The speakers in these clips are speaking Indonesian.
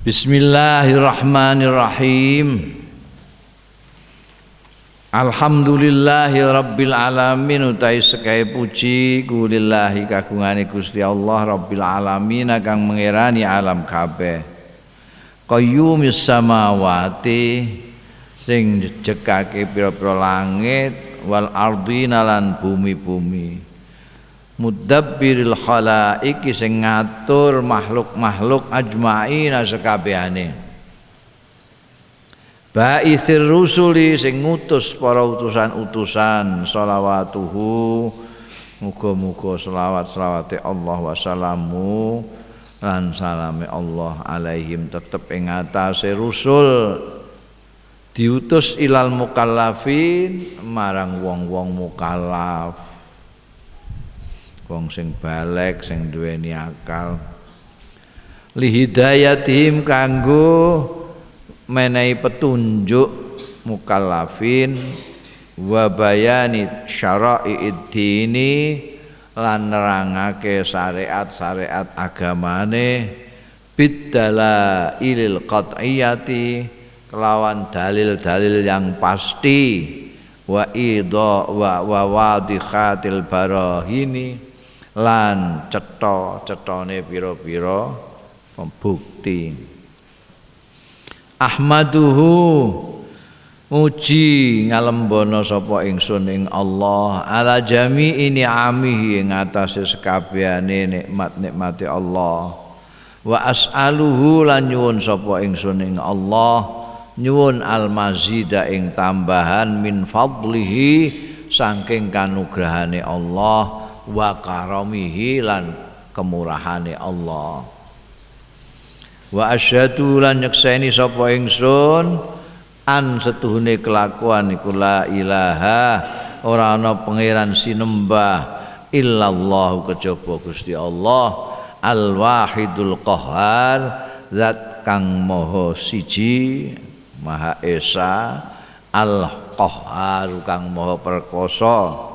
Bismillahirrahmanirrahim. Alhamdulillahi alamin. Utai sekai puji kulillahi kagungane Gusti Allah rabbil alamin kang mengerani alam kabeh. Qayyumis samawati sing jekake pira-pira langit wal ardina lan bumi-bumi mudabbiril khalaiki sing ngatur makhluk-makhluk ajmaina sekabehane Ba'ithir rusuli sing ngutus para utusan-utusan sholawatuhu muga-muga selawat selawate Allah wasalamu lan salame Allah alaihim tetep ing atase rusul. Diutus ilal mukallafin marang wong-wong mukallaf wong sing balek sing duweni akal. Lihidayatihim kanggo menehi petunjuk mukallafin wa bayani syara'i dini lan nerangake syariat-syariat agamane bidala ilil qat'iyati kelawan dalil-dalil yang pasti wa idha wa wa wadikhatil barahini lan cetha-cethane pira-pira pembukti Ahmaduhu Muji ngalembono sapa ingsun ing Allah. Ala jami'i ni'amihi ing atase sekabehane nikmat-nikmate Allah. Wa as'aluhu lan nyuwun sapa ingsun ing Allah. Nyuwun al-mazida ing tambahan min fadlihi saking kanugrahane Allah wa karamihi lan kemurahane Allah. Wa asyhadu lan nyekseni sapa ingsun an setuhune kelakuan iku la ilaha ora ana pangeran sinembah illallah kejaba Gusti Allah al wahidul qahar zat kang maha siji maha esa al qahar kang maha perkasa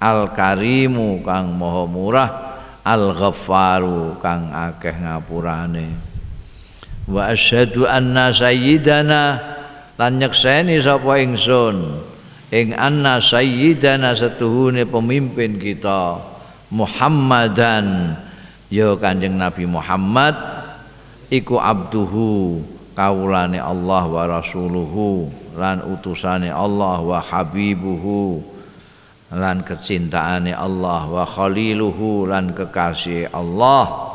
Al Karimu kang Maha Murah Al Ghaffaru kang akeh ngapurane. Wa asyhadu anna sayyidana lan nyekseni sapa ingsun ing anna sayyidana setuhune pemimpin kita Muhammadan ya Kanjeng Nabi Muhammad iku abduhu kawulane Allah wa rasuluhu lan utusane Allah wa habibuhu lan kecintaane Allah wa khaliluhu lan kekasih Allah.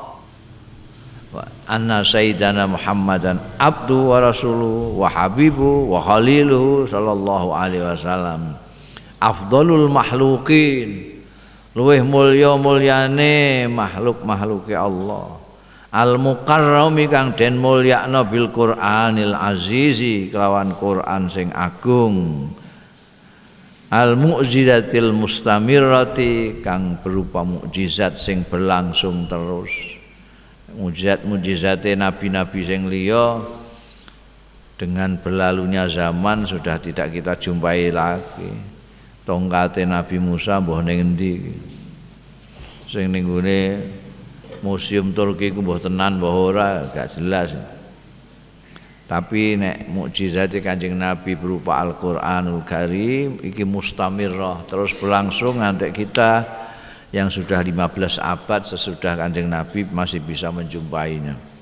Wa anna sayyidana Muhammadan abdu wa rasuluhu wa habibu wa khaliluhu sallallahu alaihi wasallam. Afdalul makhlukin luweh mulya mulyane makhluk-makhluke Allah. Al mukarrami kang den mulyakna bil Qur'anil azizi kelawan Quran sing agung al mu'jizatil mustamirrati kang berupa mukjizat sing berlangsung terus. Mukjizat mukjizate nabi-nabi sing liya dengan berlalunya zaman sudah tidak kita jumpai lagi. Tongkate Nabi Musa mbah ning endi? Sing ning museum Turki ku mbah tenan mbah ora? Gak jelas tapi nek mukjizat Kanjeng Nabi berupa Al-Qur'anul Karim iki mustamirrah terus berlangsung ngantek kita yang sudah 15 abad sesudah Kanjeng Nabi masih bisa menjumpainya.